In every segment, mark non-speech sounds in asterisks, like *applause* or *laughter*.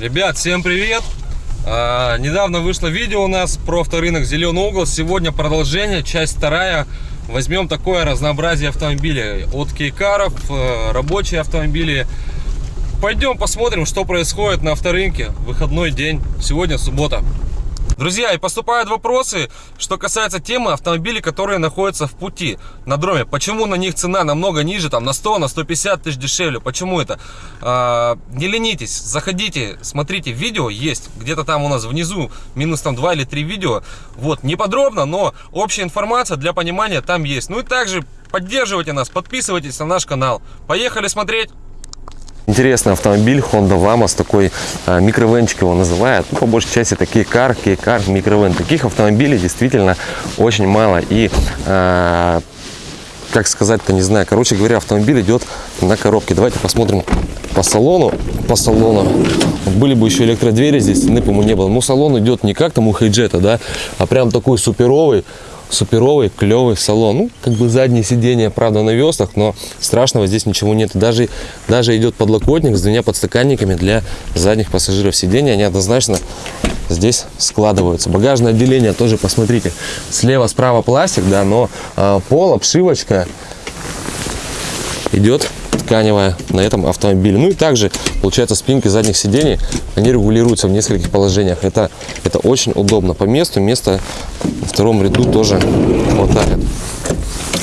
Ребят, всем привет! А, недавно вышло видео у нас про авторынок Зеленый угол. Сегодня продолжение, часть вторая. Возьмем такое разнообразие автомобилей. От кейкаров, э, рабочие автомобили. Пойдем посмотрим, что происходит на авторынке. Выходной день. Сегодня суббота. Друзья, и поступают вопросы, что касается темы автомобилей, которые находятся в пути на дроме. Почему на них цена намного ниже, там на 100, на 150 тысяч дешевле? Почему это? А, не ленитесь, заходите, смотрите, видео есть, где-то там у нас внизу, минус там 2 или 3 видео. Вот, не подробно, но общая информация для понимания там есть. Ну и также поддерживайте нас, подписывайтесь на наш канал. Поехали смотреть! Интересный автомобиль Honda Vamos, такой э, микровенчик его называют. Ну, по большей части такие кар, кейкар, микровен. Таких автомобилей действительно очень мало. И, э, как сказать-то, не знаю. Короче говоря, автомобиль идет на коробке. Давайте посмотрим по салону. По салону. Были бы еще электродвери здесь, стены, по-моему, не было. Ну, салон идет не как там у Хейджета, да, а прям такой суперовый суперовый, клевый салон. Ну, как бы заднее сиденье, правда, на веслах, но страшного здесь ничего нет. Даже, даже идет подлокотник с двумя подстаканниками для задних пассажиров сидения. Они однозначно здесь складываются. Багажное отделение тоже, посмотрите, слева, справа пластик, да, но э, пол, обшивочка идет тканевая на этом автомобиле. Ну и также, получается, спинки задних сидений, они регулируются в нескольких положениях. Это, это очень удобно. По месту место на втором ряду тоже хватает.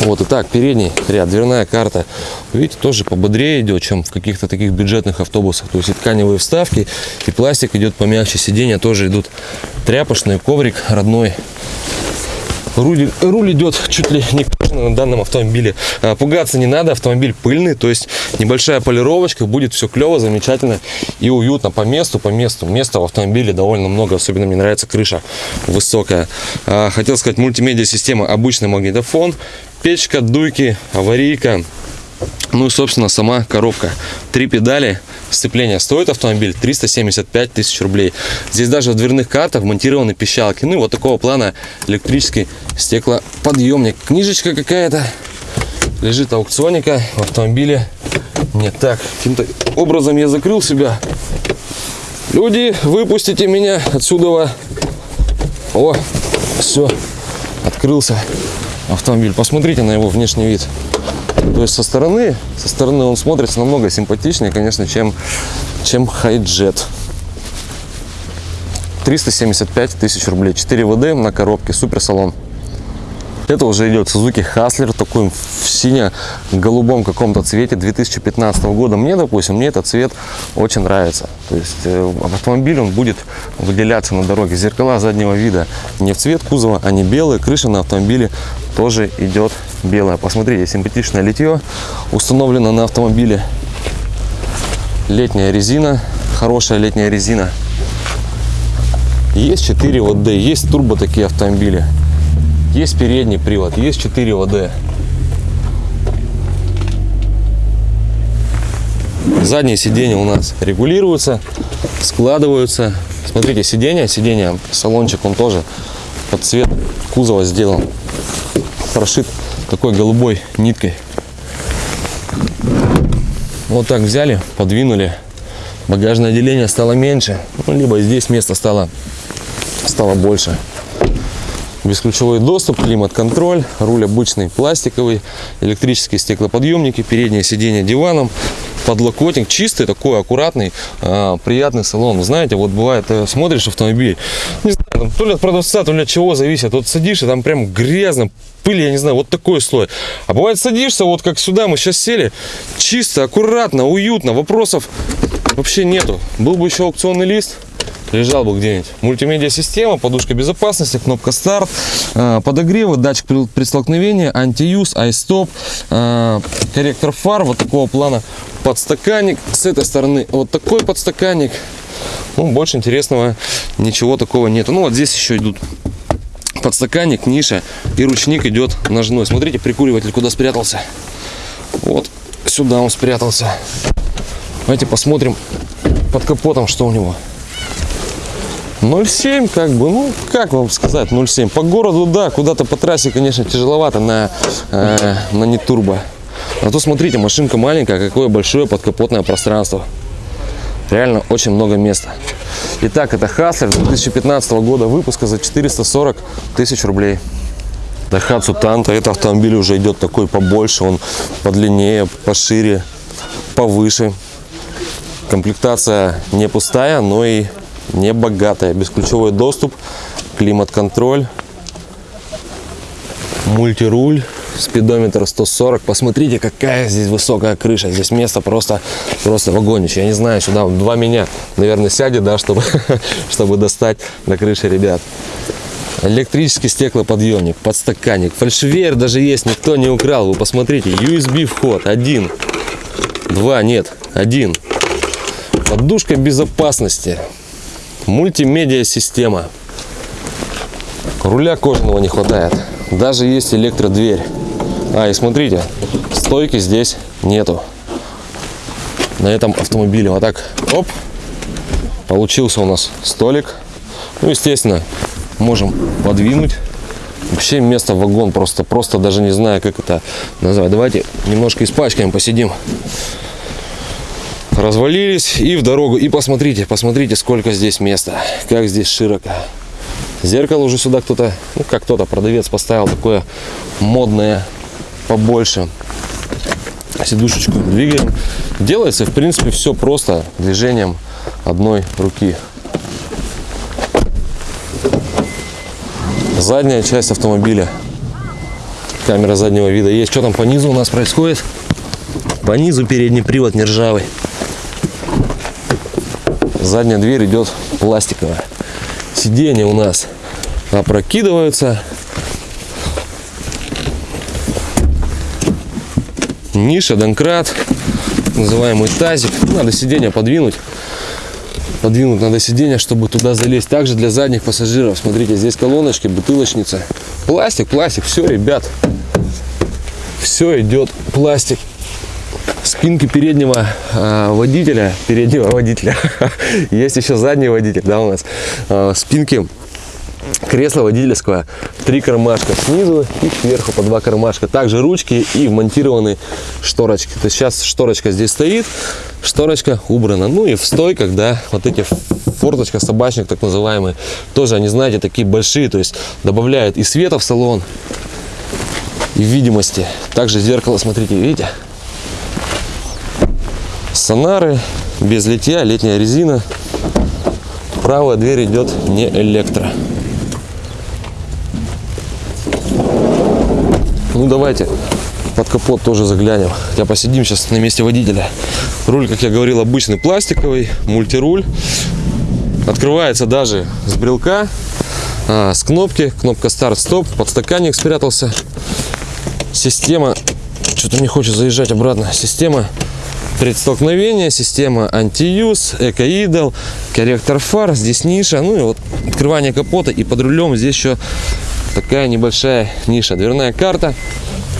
Вот, итак, передний ряд, дверная карта, видите, тоже пободрее идет, чем в каких-то таких бюджетных автобусах. То есть и тканевые вставки, и пластик идет помягче, сиденья тоже идут тряпочный, коврик родной. Руль, руль идет чуть ли не на данном автомобиле. А, пугаться не надо, автомобиль пыльный, то есть небольшая полировочка, будет все клево, замечательно и уютно по месту, по месту. Места в автомобиле довольно много, особенно мне нравится крыша высокая. А, хотел сказать, мультимедиа система, обычный магнитофон, печка, дуйки, аварийка, ну и, собственно, сама коробка. Три педали, сцепление. Стоит автомобиль 375 тысяч рублей. Здесь даже в дверных картах вмонтированы пищалки. Ну и вот такого плана электрический стеклоподъемник. Книжечка какая-то лежит аукционника в автомобиле. Нет, так, каким-то образом я закрыл себя. Люди, выпустите меня отсюда. О, все, открылся автомобиль. Посмотрите на его внешний вид. То есть со стороны, со стороны он смотрится намного симпатичнее, конечно, чем, чем Хайджет. 375 тысяч рублей. 4 ВД на коробке, супер салон. Это уже идет Suzuki Hustler, такой в сине-голубом каком-то цвете 2015 года. Мне, допустим, мне этот цвет очень нравится. То есть э, автомобиль он будет выделяться на дороге. Зеркала заднего вида не в цвет кузова, они белые. Крыша на автомобиле тоже идет белая. Посмотрите, симпатичное литье установлено на автомобиле. Летняя резина, хорошая летняя резина. Есть 4 ВД, есть турбо такие автомобили. Есть передний привод, есть 4 ВД. Задние сиденья у нас регулируются, складываются. Смотрите, сиденье, сиденье, салончик, он тоже под цвет кузова сделан. Прошит такой голубой ниткой. Вот так взяли, подвинули. Багажное отделение стало меньше, ну, либо здесь место стало, стало больше бесключевой доступ, климат-контроль, руль обычный пластиковый, электрические стеклоподъемники, переднее сиденье диваном, подлокотник чистый, такой аккуратный, э, приятный салон. Знаете, вот бывает, э, смотришь автомобиль, не знаю, там, то ли от продавца, то ли от чего зависит, вот садишься, там прям грязно, пыль, я не знаю, вот такой слой. А бывает садишься, вот как сюда мы сейчас сели, чисто, аккуратно, уютно, вопросов вообще нету. Был бы еще аукционный лист, лежал бы где-нибудь. Мультимедиа система, подушка безопасности, кнопка старт, э, подогревы, датчик при столкновении, антиюз, айстоп, э, корректор фар вот такого плана, подстаканник. С этой стороны вот такой подстаканник. Ну, больше интересного ничего такого нету. Ну, вот здесь еще идут подстаканник, ниша и ручник идет ножной. Смотрите, прикуриватель куда спрятался. Вот сюда он спрятался. Давайте посмотрим под капотом, что у него. 0,7 как бы, ну, как вам сказать 0,7. По городу, да, куда-то по трассе, конечно, тяжеловато на, э, на не турбо. А то смотрите, машинка маленькая, какое большое подкапотное пространство. Реально очень много места. Итак, это Хаслер 2015 года выпуска за 440 тысяч рублей. Daihatsu Tanto. Это автомобиль уже идет такой побольше, он подлиннее, пошире, повыше. Комплектация не пустая, но и не богатая. Бесключевой доступ, климат-контроль, мультируль, спидометр 140. Посмотрите, какая здесь высокая крыша. Здесь место просто, просто вагонище. Я не знаю, сюда два меня, наверное, сядет, да, чтобы, *laughs* чтобы достать до крыши, ребят. Электрический стеклоподъемник, подстаканник. Фальшивер даже есть, никто не украл. Вы посмотрите, USB вход один, два, нет, один. Подушка безопасности, мультимедиа система. Руля кожаного не хватает. Даже есть электродверь. А, и смотрите, стойки здесь нету. На этом автомобиле. Вот так, оп, получился у нас столик. Ну, естественно, можем подвинуть. Вообще место вагон просто, просто даже не знаю, как это назвать. Давайте немножко испачкаем, посидим. Развалились и в дорогу. И посмотрите, посмотрите, сколько здесь места. Как здесь широко. Зеркало уже сюда кто-то, ну как кто-то, продавец поставил такое модное побольше. Сидушечку двигаем. Делается, в принципе, все просто движением одной руки. Задняя часть автомобиля. Камера заднего вида есть. Что там по низу у нас происходит? По низу передний привод не ржавый. Задняя дверь идет пластиковая. Сиденья у нас опрокидываются. Ниша, донкрат, называемый тазик. Надо сиденье подвинуть. Подвинуть надо сиденье, чтобы туда залезть. Также для задних пассажиров. Смотрите, здесь колоночки, бутылочница. Пластик, пластик. Все, ребят. Все идет пластик. Спинки переднего э, водителя, переднего водителя. *laughs* Есть еще задний водитель, да, у нас. Э, спинки кресла водительского, три кармашка снизу и сверху по два кармашка. Также ручки и вмонтированы шторочки. То есть сейчас шторочка здесь стоит, шторочка убрана. Ну и в стойках, да, вот эти форточка, собачник так называемый, тоже они, знаете, такие большие, то есть добавляют и света в салон, и видимости. Также зеркало, смотрите, видите? Сонары, без литья, летняя резина. Правая дверь идет не электро. Ну давайте под капот тоже заглянем. Хотя посидим сейчас на месте водителя. Руль, как я говорил, обычный пластиковый, мультируль. Открывается даже с брелка, а, с кнопки. Кнопка старт-стоп, подстаканник спрятался. Система, что-то не хочет заезжать обратно. Система предстолкновения, система антиюз, экоидол, корректор фар, здесь ниша, ну и вот открывание капота и под рулем здесь еще такая небольшая ниша, дверная карта,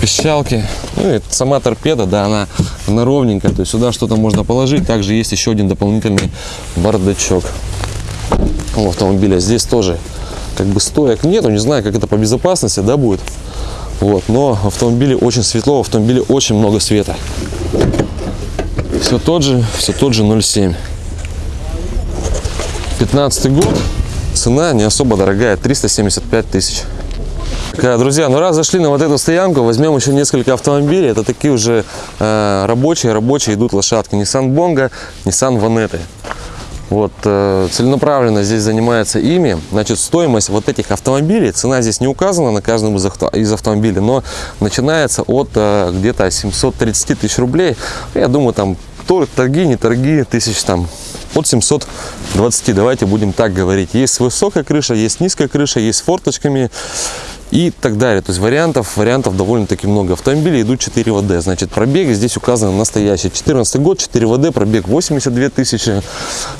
пищалки, ну и сама торпеда, да, она, она ровненькая, то есть сюда что-то можно положить, также есть еще один дополнительный бардачок. У автомобиля, здесь тоже как бы стоек нету, не знаю, как это по безопасности, да, будет, вот, но в автомобиле очень светло, в автомобиле очень много света все тот же, все тот же 0,7. 15 год, цена не особо дорогая, 375 тысяч. Друзья, ну раз зашли на вот эту стоянку, возьмем еще несколько автомобилей. Это такие уже э, рабочие, рабочие идут лошадки. Nissan Bongo, Nissan Vanette. Вот, э, целенаправленно здесь занимается ими. Значит, стоимость вот этих автомобилей, цена здесь не указана на каждом из, авто, из автомобилей, но начинается от э, где-то 730 тысяч рублей. Я думаю, там торги, не торги, тысяч там от 720, давайте будем так говорить. Есть высокая крыша, есть низкая крыша, есть с форточками и так далее. То есть вариантов, вариантов довольно-таки много. Автомобили идут 4 ВД, значит пробеги здесь указаны настоящие. 14 год, 4 ВД, пробег 82 тысячи.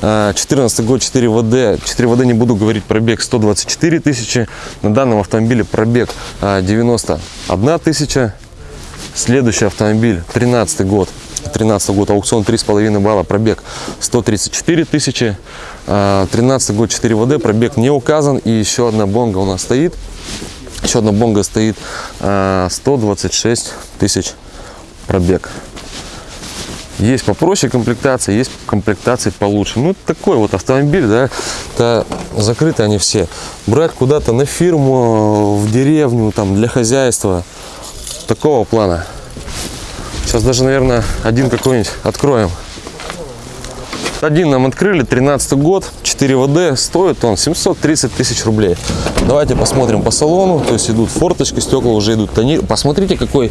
14 год, 4 ВД, 4 ВД не буду говорить, пробег 124 тысячи. На данном автомобиле пробег 91 тысяча. Следующий автомобиль, 13 год, 13 год, аукцион 3,5 балла, пробег 134 тысячи. 13 год, 4 ВД, пробег не указан. И еще одна бонга у нас стоит. Еще одна бонга стоит 126 тысяч пробег. Есть попроще комплектация, есть комплектации получше. Ну, такой вот автомобиль, да, это закрыты они все. Брать куда-то на фирму, в деревню, там, для хозяйства, такого плана. Сейчас даже, наверное, один какой-нибудь откроем. Один нам открыли, 13 год, 4 ВД, стоит он 730 тысяч рублей. Давайте посмотрим по салону, то есть идут форточки, стекла уже идут тонир. Посмотрите, какой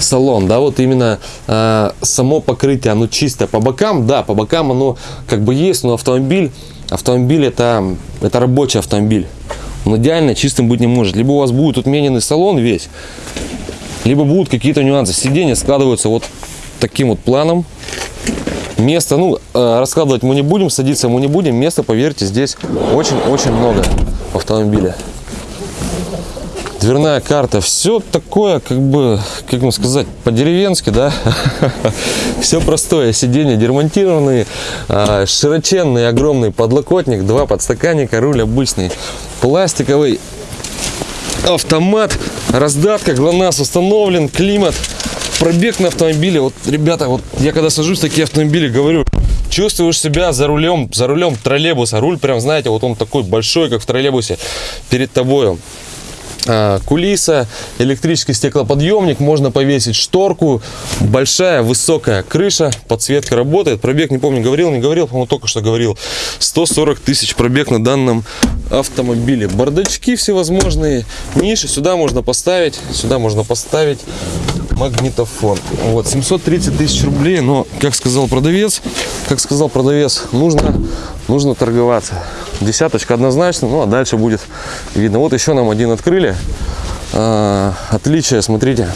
салон, да, вот именно э, само покрытие, оно чистое. По бокам, да, по бокам оно как бы есть, но автомобиль, автомобиль это, это рабочий автомобиль. Он идеально чистым быть не может. Либо у вас будет отмененный салон весь, либо будут какие-то нюансы. Сиденья складываются вот таким вот планом. Места, ну, э, раскладывать мы не будем, садиться мы не будем. Места, поверьте, здесь очень-очень много в автомобиле. Дверная карта, все такое, как бы, как вам сказать, по-деревенски, да? *laughs* Все простое, сиденья дермонтированные, а, широченный огромный подлокотник, два подстаканника, руль обычный, пластиковый, автомат, раздатка, ГЛОНАСС установлен, климат, пробег на автомобиле. Вот, ребята, вот я когда сажусь в такие автомобили, говорю, чувствуешь себя за рулем, за рулем троллейбуса. Руль прям, знаете, вот он такой большой, как в троллейбусе, перед тобой. А, кулиса, электрический стеклоподъемник, можно повесить шторку, большая высокая крыша, подсветка работает, пробег, не помню, говорил, не говорил, по-моему, только что говорил, 140 тысяч пробег на данном автомобиле. Бардачки всевозможные, ниши сюда можно поставить, сюда можно поставить магнитофон. Вот, 730 тысяч рублей, но, как сказал продавец, как сказал продавец, нужно, нужно торговаться. Десяточка однозначно, ну а дальше будет видно. Вот еще нам один открыли. А, отличие, смотрите.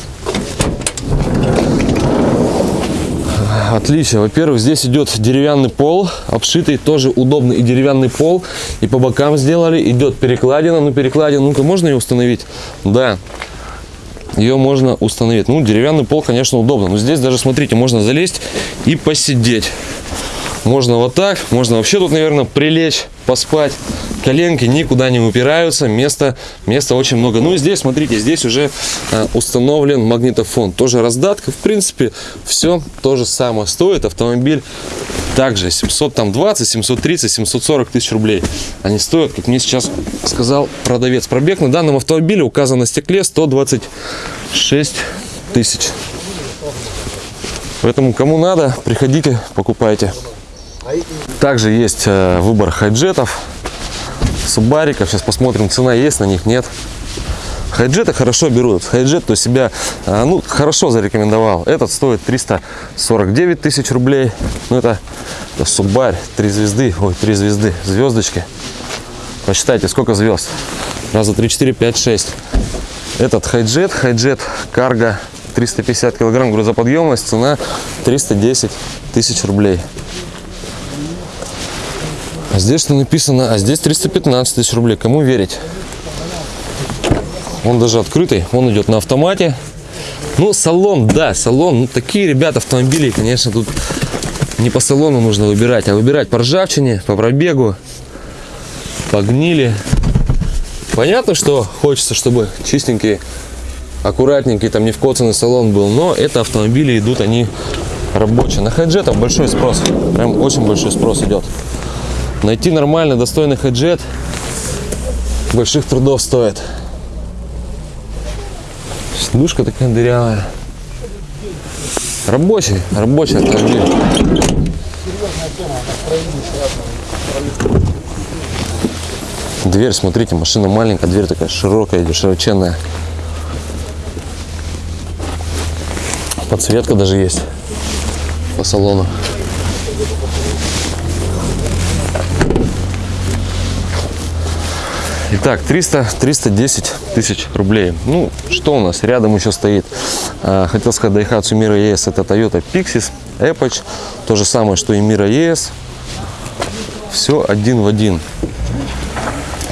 Отличие. Во-первых, здесь идет деревянный пол, обшитый тоже удобный и деревянный пол. И по бокам сделали. Идет перекладина. Ну, перекладина, ну-ка, можно ее установить? Да ее можно установить. Ну, деревянный пол, конечно, удобно. Но здесь даже, смотрите, можно залезть и посидеть. Можно вот так, можно вообще тут, наверное, прилечь, поспать. Коленки никуда не упираются, места, места очень много. Ну и здесь, смотрите, здесь уже э, установлен магнитофон. Тоже раздатка, в принципе, все то же самое. Стоит автомобиль также 720, 730, 740 тысяч рублей. Они стоят, как мне сейчас сказал продавец. Пробег на данном автомобиле указан на стекле 126 тысяч. Поэтому кому надо, приходите, покупайте. Также есть э, выбор хайджетов, субариков. Сейчас посмотрим, цена есть на них, нет. Хайджеты хорошо берут. Хайджет то себя э, ну, хорошо зарекомендовал. Этот стоит 349 тысяч рублей. Ну, это, это субарь, 3 звезды. Ой, 3 звезды, звездочки. Посчитайте, сколько звезд. Раза 3, 4, 5, 6. Этот хайджет, хайджет карго 350 килограмм грузоподъемность, цена 310 тысяч рублей. А здесь что написано? А здесь 315 тысяч рублей. Кому верить? Он даже открытый. Он идет на автомате. Ну, салон, да, салон. Ну, такие, ребята, автомобили, конечно, тут не по салону нужно выбирать, а выбирать по ржавчине, по пробегу, по гнили. Понятно, что хочется, чтобы чистенький, аккуратненький, там не вкоцанный салон был, но это автомобили идут, они рабочие. На хайджетах большой спрос, прям очень большой спрос идет. Найти нормальный, достойный хеджет больших трудов стоит. Сидушка такая дырявая. Рабочий, рабочий автомобиль. Дверь, смотрите, машина маленькая, дверь такая широкая, широченная. Подсветка даже есть по салону. Итак, 300, 310 тысяч рублей. Ну, что у нас? Рядом еще стоит, а, хотел сказать, Daihatsu Mira ES, это Toyota Pixis, Epoch, то же самое, что и Mira ES. Все один в один.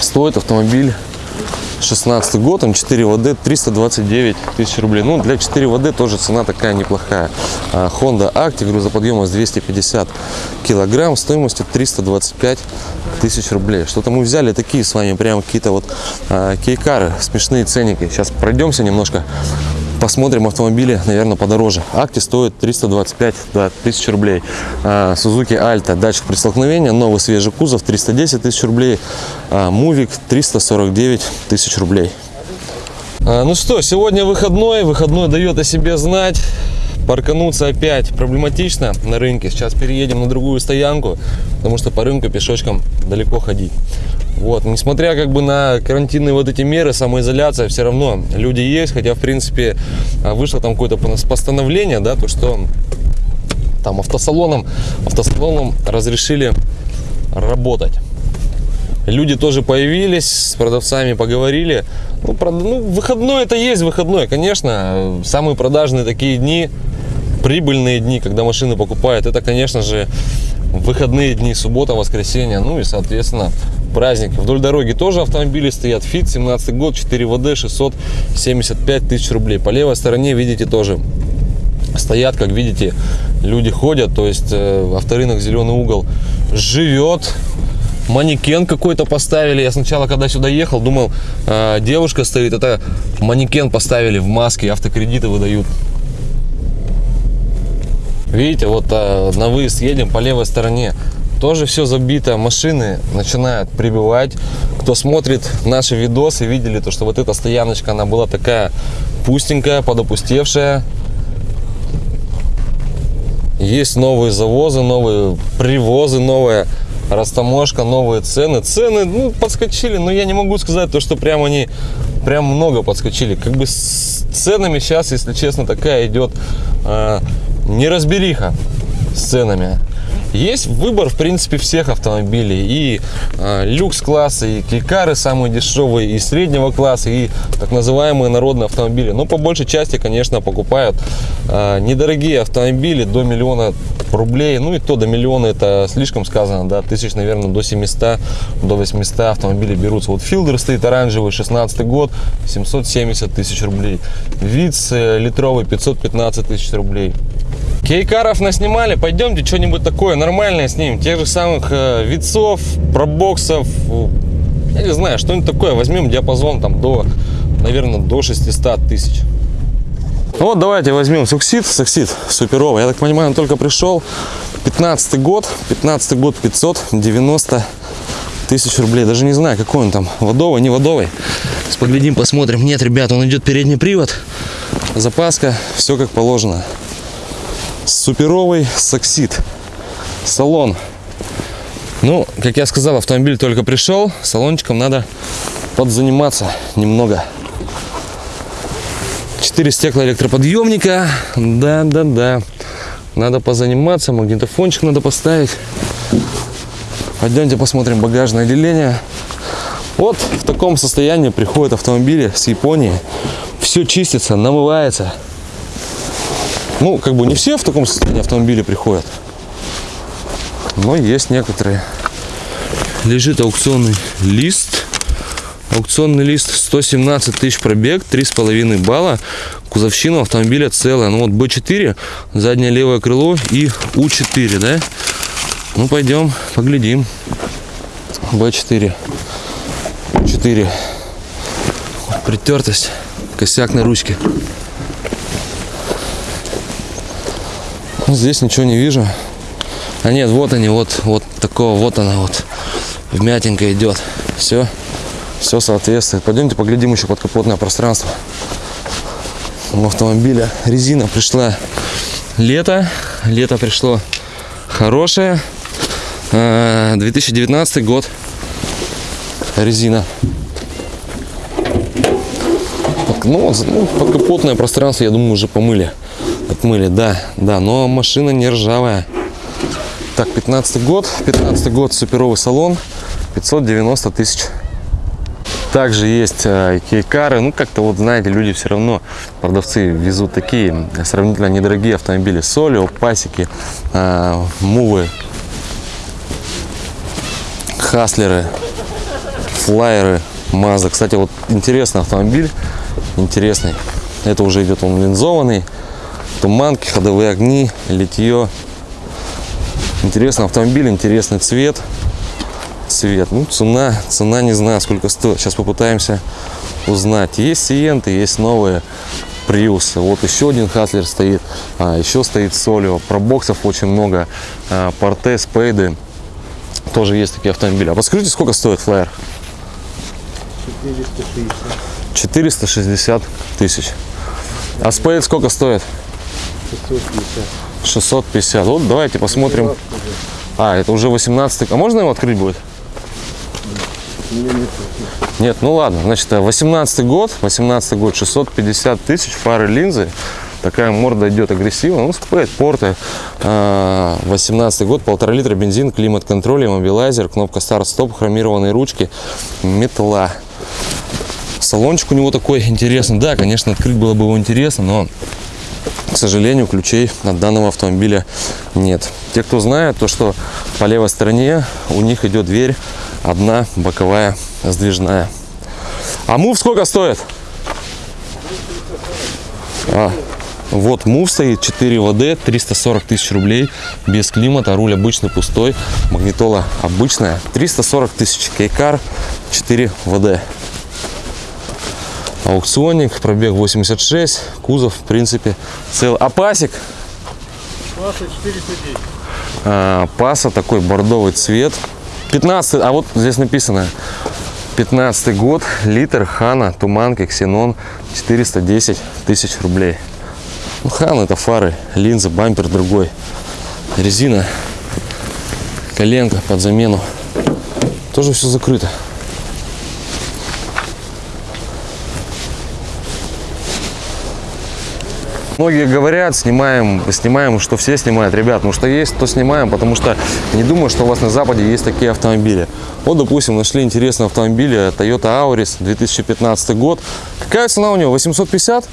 Стоит автомобиль 16 год, он 4 ВД, 329 тысяч рублей. Ну, для 4 ВД тоже цена такая неплохая. А, Honda Active, грузоподъемность 250 килограмм, стоимостью 325 тысяч рублей. Что-то мы взяли такие с вами, прям какие-то вот а, кейкары, смешные ценники. Сейчас пройдемся немножко посмотрим автомобили, наверное, подороже. Акти стоит 325 да, тысяч рублей. А, Suzuki Alta, датчик при столкновении, новый свежий кузов 310 тысяч рублей. А, Мувик 349 тысяч рублей. А, Ну что, сегодня выходной, выходной дает о себе знать. Паркануться опять проблематично на рынке. Сейчас переедем на другую стоянку, потому что по рынку пешочком далеко ходить. Вот, несмотря как бы на карантинные вот эти меры, самоизоляция, все равно люди есть, хотя в принципе а, вышло там какое-то пос- постановление, да, то что там автосалоном, автосалоном разрешили работать. Люди тоже появились, с продавцами поговорили. Ну, прод- ну, выходной это есть выходной, конечно. Самые продажные такие дни, прибыльные дни, когда машины покупают, это, конечно же, выходные дни, суббота, воскресенье, ну и, соответственно, праздники. Вдоль дороги тоже автомобили стоят. Фит, 17 год, 4 ВД, 675 тысяч рублей. По левой стороне, видите, тоже стоят, как видите, люди ходят, то есть э, авторынок Зеленый угол живет. Манекен какой-то поставили. Я сначала, когда сюда ехал, думал, э, девушка стоит. Это манекен поставили в маске, автокредиты выдают. Видите, вот э, на выезд едем по левой стороне. Тоже все забито, машины начинают прибывать. Кто смотрит наши видосы, видели то, что вот эта стояночка, она была такая пустенькая, подопустевшая. Есть новые завозы, новые привозы, новая растаможка, новые цены. Цены, ну, подскочили, но я не могу сказать то, что прям они прям много подскочили. Как бы с ценами сейчас, если честно, такая идет э, неразбериха с ценами. Есть выбор, в принципе, всех автомобилей. И э, люкс-класса, и кейкары самые дешевые, и среднего класса, и так называемые народные автомобили. Но по большей части, конечно, покупают э, недорогие автомобили до миллиона рублей. Ну и то до миллиона это слишком сказано, да, тысяч, наверное, до 700, до 800 автомобилей берутся. Вот Филдер стоит оранжевый, 16 год, 770 тысяч рублей. Виц э, литровый, 515 тысяч рублей. Кейкаров наснимали, пойдемте что-нибудь такое нормальное снимем. Тех же самых э, пробоксов, я не знаю, что-нибудь такое. Возьмем диапазон там до, наверное, до 600 тысяч. Вот давайте возьмем суксид, суксид суперовый. Я так понимаю, он только пришел. 15 год, 15 год 590 тысяч рублей. Даже не знаю, какой он там, водовый, не водовый. Сейчас поглядим, посмотрим. Нет, ребят, он идет передний привод. Запаска, все как положено. Суперовый саксид. Салон. Ну, как я сказал, автомобиль только пришел. Салончиком надо подзаниматься немного. Четыре стекла электроподъемника. Да, да, да. Надо позаниматься. Магнитофончик надо поставить. Пойдемте посмотрим багажное отделение. Вот в таком состоянии приходят автомобили с Японии. Все чистится, намывается. Ну, как бы не все в таком состоянии автомобили приходят. Но есть некоторые. Лежит аукционный лист. Аукционный лист 117 тысяч пробег, 3,5 балла. Кузовщина автомобиля целая. Ну вот B4, заднее левое крыло и U4, да? Ну пойдем, поглядим. B4. 4. Притертость. Косяк на ручке. Здесь ничего не вижу. А нет, вот они, вот, вот такого, вот она вот. Вмятинка идет. Все, все соответствует. Пойдемте поглядим еще под капотное пространство. У автомобиля резина пришла лето. Лето пришло хорошее. А, 2019 год. Резина. Под- Ну, ну, подкапотное пространство, я думаю, уже помыли. Отмыли, да, да, но машина не ржавая. Так, 15 год, 15 год, суперовый салон, 590 тысяч. Также есть э, кейкары, ну как-то вот знаете, люди все равно, продавцы везут такие сравнительно недорогие автомобили. Солио, пасеки, э, мувы, хаслеры, флайеры, Маза. Кстати, вот интересный автомобиль, интересный. Это уже идет он линзованный, туманки, ходовые огни, литье. Интересный автомобиль, интересный цвет. Цвет. Ну, цена, цена не знаю, сколько стоит. Сейчас попытаемся узнать. Есть сиенты, есть новые Prius. Вот еще один Хаслер стоит, а, еще стоит Солио. Пробоксов очень много, а, Порте, Спейды. Тоже есть такие автомобили. А подскажите, сколько стоит флайер? 460 тысяч. А спейд сколько стоит? 650. Вот давайте посмотрим. А, это уже 18 А можно его открыть будет? Нет, ну ладно. Значит, 18 год. 18 год, 650 тысяч, фары, линзы. Такая морда идет агрессивно. Ну, спейд, порты. А, 18 год, полтора литра бензин, климат-контроль, иммобилайзер, кнопка старт-стоп, хромированные ручки, метла. Салончик у него такой интересный. Да, конечно, открыть было бы его интересно, но, к сожалению, ключей от данного автомобиля нет. Те, кто знает, то что по левой стороне у них идет дверь одна боковая сдвижная. А мув сколько стоит? А, вот мув стоит 4 ВД, 340 тысяч рублей, без климата, руль обычный, пустой, магнитола обычная, 340 тысяч, кейкар 4 ВД. Аукционник, пробег 86, кузов, в принципе, цел. А пасик? Паса 410. А, паса такой бордовый цвет. 15, а вот здесь написано 15 год, литр, Хана, Туманки, Ксенон, 410 тысяч рублей. Ну, Хан это фары, линза, бампер другой, резина, коленка под замену. Тоже все закрыто. Многие говорят, снимаем, снимаем, что все снимают. Ребят, ну что есть, то снимаем, потому что не думаю, что у вас на Западе есть такие автомобили. Вот, допустим, нашли интересный автомобиль Toyota Auris, 2015 год. Какая цена у него? 850?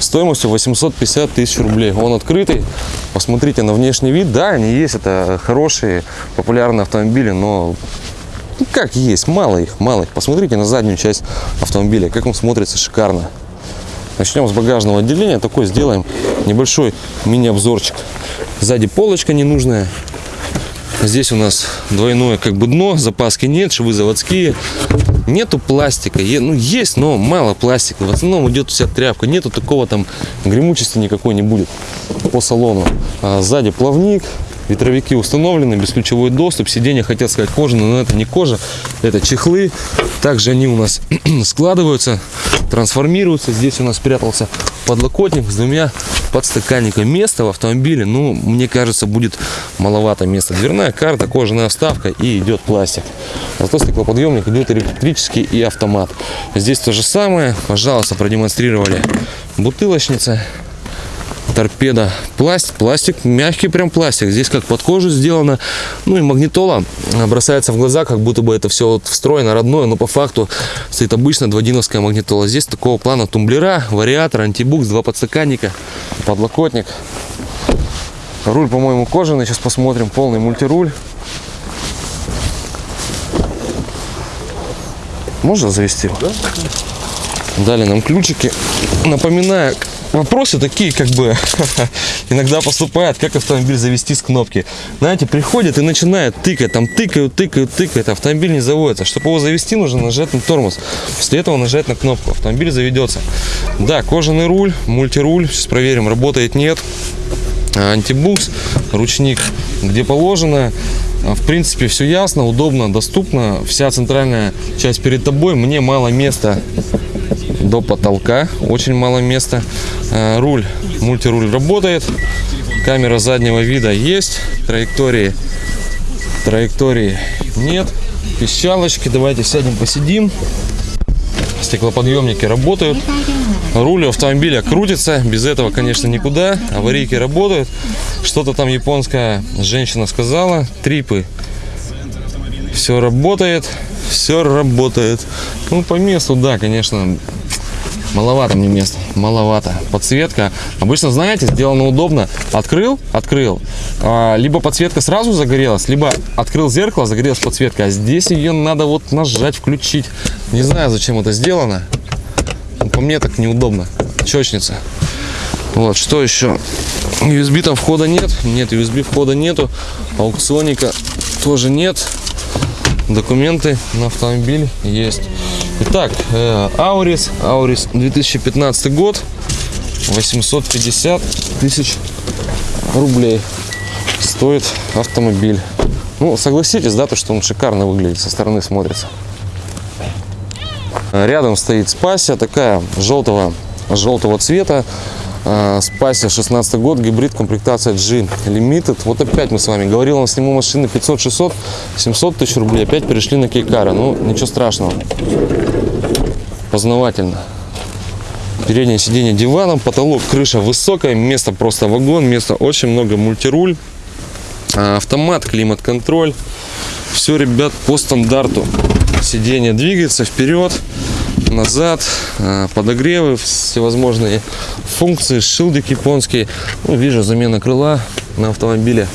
Стоимостью 850 тысяч рублей. Он открытый. Посмотрите на внешний вид. Да, они есть, это хорошие, популярные автомобили, но ну, как есть, мало их, мало их. Посмотрите на заднюю часть автомобиля, как он смотрится шикарно. Начнем с багажного отделения. Такой сделаем небольшой мини-обзорчик. Сзади полочка ненужная. Здесь у нас двойное как бы дно, запаски нет, швы заводские. Нету пластика, Е- ну есть, но мало пластика. В основном идет вся тряпка. Нету такого там гремучести никакой не будет по салону. А сзади плавник, ветровики установлены, бесключевой доступ. Сиденье, хотел сказать, кожаное, но это не кожа, это чехлы. Также они у нас *clears throat* складываются, трансформируются. Здесь у нас спрятался подлокотник с двумя подстаканниками. Места в автомобиле, ну, мне кажется, будет маловато места. Дверная карта, кожаная вставка и идет пластик. Зато стеклоподъемник идет электрический и автомат. Здесь то же самое. Пожалуйста, продемонстрировали бутылочница торпеда. Пластик пластик мягкий прям пластик. Здесь как под кожу сделано. Ну и магнитола бросается в глаза как будто бы это все вот встроено родное но по факту стоит обычно дводиновская магнитола. Здесь такого плана тумблера вариатор антибукс два подстаканника подлокотник. Руль по моему кожаный. Сейчас посмотрим. Полный мультируль. Можно завести? Его? дали нам ключики. Напоминаю вопросы такие как бы *laughs* иногда поступают как автомобиль завести с кнопки. Знаете приходят и начинают тыкать там тыкают тыкают тыкают автомобиль не заводится. Чтобы его завести нужно нажать на тормоз. После этого нажать на кнопку автомобиль заведется. Да кожаный руль мультируль сейчас проверим работает нет. Антибукс ручник где положено. В принципе все ясно удобно доступно. Вся центральная часть перед тобой мне мало места до потолка. Очень мало места. Э, руль мультируль работает. Камера заднего вида есть. Траектории траектории нет. Пищалочки давайте сядем посидим. Стеклоподъемники работают. Руль автомобиля крутится. Без этого конечно никуда. Аварийки работают. Что-то там японская женщина сказала. Трипы. Все работает. Все работает. Ну по месту да конечно маловато мне места маловато. Подсветка. Обычно знаете сделано удобно. Открыл открыл. А, либо подсветка сразу загорелась либо открыл зеркало загорелась подсветка. А здесь ее надо вот нажать включить. Не знаю зачем это сделано. Но по мне так неудобно. Чечница вот что еще USB там входа нет. Нет USB входа нету. Аукционника тоже нет документы на автомобиль есть Итак, э, Аурис, Аурис 2015 год, 850 тысяч рублей стоит автомобиль. Ну, согласитесь, да, то, что он шикарно выглядит, со стороны смотрится. Рядом стоит Спасия, такая желтого, желтого цвета. А, Спасия 16 год, гибрид, комплектация G Limited. Вот опять мы с вами говорил, он сниму машины 500, 600, 700 тысяч рублей. Опять перешли на Кейкара. Ну, ничего страшного. Познавательно. Переднее сиденье диваном, потолок, крыша высокая, место просто вагон, места очень много, мультируль, а, автомат, климат-контроль. Все, ребят, по стандарту. Сиденье двигается вперед, назад, а, подогревы, всевозможные функции, шилдик японский. Ну, вижу, замена крыла на автомобиле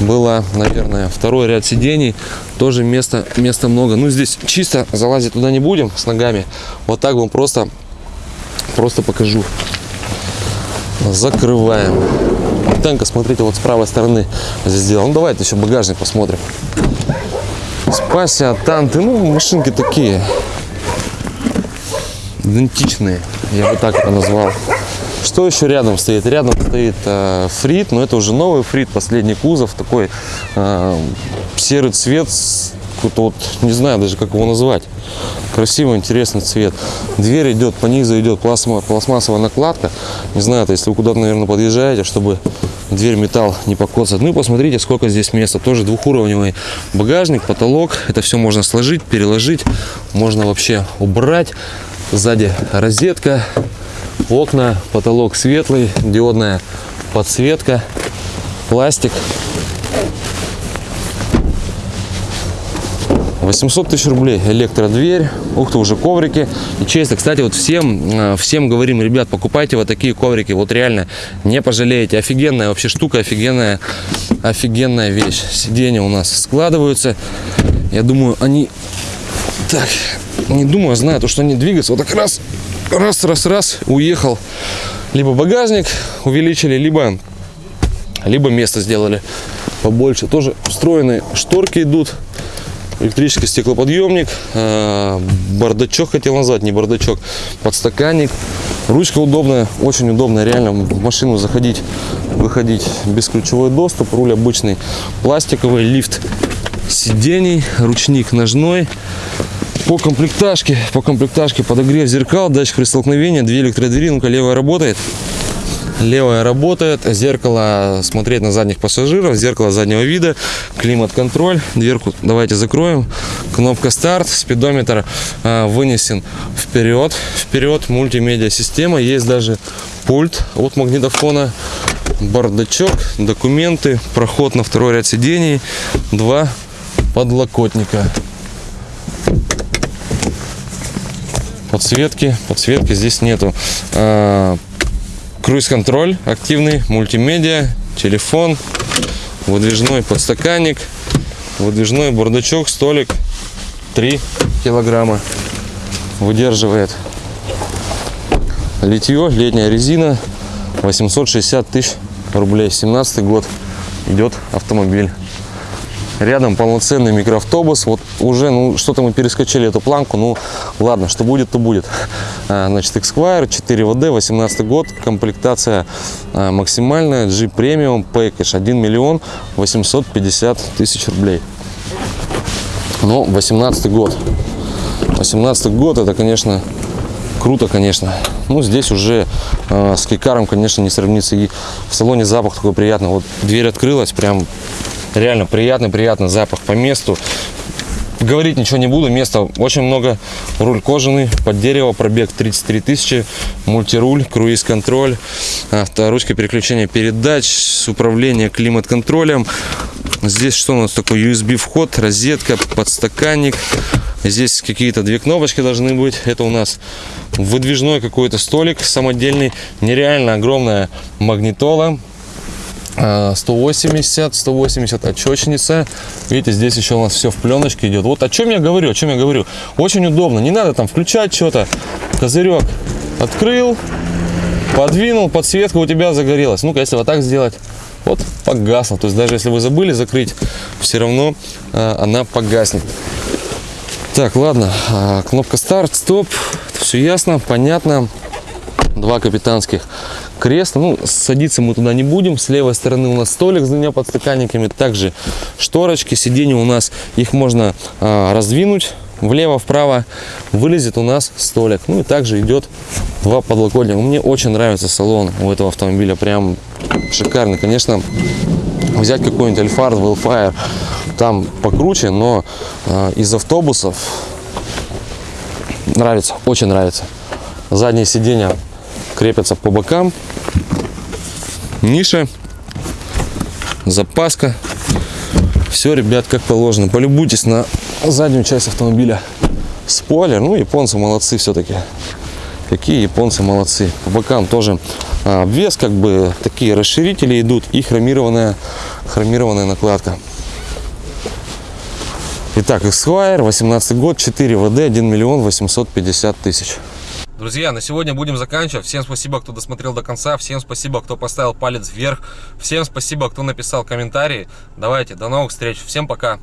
была, наверное, второй ряд сидений. Тоже места, места много. Ну, здесь чисто залазить туда не будем с ногами. Вот так вам просто, просто покажу. Закрываем. Танка, смотрите, вот с правой стороны здесь сделал. Ну, давайте еще багажник посмотрим. Спася, танты, ну, машинки такие. Идентичные, я бы так это назвал. Что еще рядом стоит? Рядом стоит э, фрит, но это уже новый фрит, последний кузов, такой э, серый цвет, вот, не знаю даже как его назвать. Красивый, интересный цвет. Дверь идет, по низу идет пластма, пластмассовая накладка. Не знаю, это если вы куда-то, наверное, подъезжаете, чтобы дверь металл не покоцать. Ну и посмотрите, сколько здесь места. Тоже двухуровневый багажник, потолок. Это все можно сложить, переложить. Можно вообще убрать. Сзади розетка, окна, потолок светлый, диодная подсветка, пластик. 800 тысяч рублей электродверь ух ты уже коврики и честно кстати вот всем э, всем говорим ребят покупайте вот такие коврики вот реально не пожалеете. Офигенная вообще штука офигенная офигенная вещь. Сиденья у нас складываются. Я думаю они так не думаю а знаю то что они двигаются. Вот так раз раз раз раз уехал. Либо багажник увеличили либо либо место сделали побольше. Тоже встроенные шторки идут. Электрический стеклоподъемник, э, бардачок хотел назвать, не бардачок, подстаканник. Ручка удобная, очень удобная, реально в машину заходить, выходить бесключевой доступ, руль обычный, пластиковый, лифт сидений, ручник ножной. По комплектажке, по комплектажке подогрев зеркал, датчик при столкновении, две электродвери, левая работает. Левая работает, зеркало смотреть на задних пассажиров, зеркало заднего вида, климат-контроль, дверку давайте закроем, кнопка старт, спидометр э, вынесен вперед, вперед, мультимедиа система, есть даже пульт от магнитофона, бардачок, документы, проход на второй ряд сидений, два подлокотника. Подсветки, подсветки здесь нету. А, Круиз-контроль активный, мультимедиа, телефон, выдвижной подстаканник, выдвижной бардачок, столик 3 килограмма выдерживает. Литье, летняя резина, 860 тысяч рублей. 17 год идет автомобиль. Рядом полноценный микроавтобус. Вот уже, ну, что-то мы перескочили эту планку. Ну, ладно, что будет, то будет. А, Значит, Esquire 4WD, 18 год. Комплектация а, максимальная. G Premium Package 1 миллион 850 тысяч рублей. Ну, 18 год. 18 год, это, конечно, круто, конечно. Ну, здесь уже э, с кикаром, конечно, не сравнится. И в салоне запах такой приятный. Вот дверь открылась, прям реально приятный, приятный запах по месту. Говорить ничего не буду, места очень много. Руль кожаный, под дерево, пробег 33 тысячи, мультируль, круиз-контроль, ручка переключения передач, управление климат-контролем. Здесь что у нас такое? USB вход, розетка, подстаканник. Здесь какие-то две кнопочки должны быть. Это у нас выдвижной какой-то столик самодельный. Нереально огромная магнитола. А, 180, 180 отчетчница. Видите, здесь еще у нас все в пленочке идет. Вот о чем я говорю, о чем я говорю. Очень удобно. Не надо там включать что-то. Козырек открыл, подвинул, подсветка у тебя загорелась. Ну-ка, если вот так сделать, вот погасла. То есть даже если вы забыли закрыть, все равно а, она погаснет. Так, ладно, а, кнопка старт, стоп, все ясно, понятно. два капитанских кресла. Ну, садиться мы туда не будем. С левой стороны у нас столик с двумя подстаканниками. Также шторочки, сиденья у нас, их можно а, раздвинуть влево-вправо. Вылезет у нас столик. Ну и также идет два подлокотника. Мне очень нравится салон у этого автомобиля. Прям шикарный. Конечно, взять какой-нибудь Альфард, Wellfire, там покруче, но э, из автобусов нравится, очень нравится. Задние сиденья крепятся по бокам. Ниша, запаска. Все, ребят, как положено. Полюбуйтесь на заднюю часть автомобиля. Спойлер, ну, японцы молодцы все-таки. Какие японцы молодцы. По бокам тоже а, обвес, как бы такие расширители идут и хромированная, хромированная накладка. Итак, Esquire, 18 год, 4 ВД, 1 миллион 850 тысяч. Друзья, на сегодня будем заканчивать. Всем спасибо, кто досмотрел до конца. Всем спасибо, кто поставил палец вверх. Всем спасибо, кто написал комментарии. Давайте, до новых встреч. Всем пока.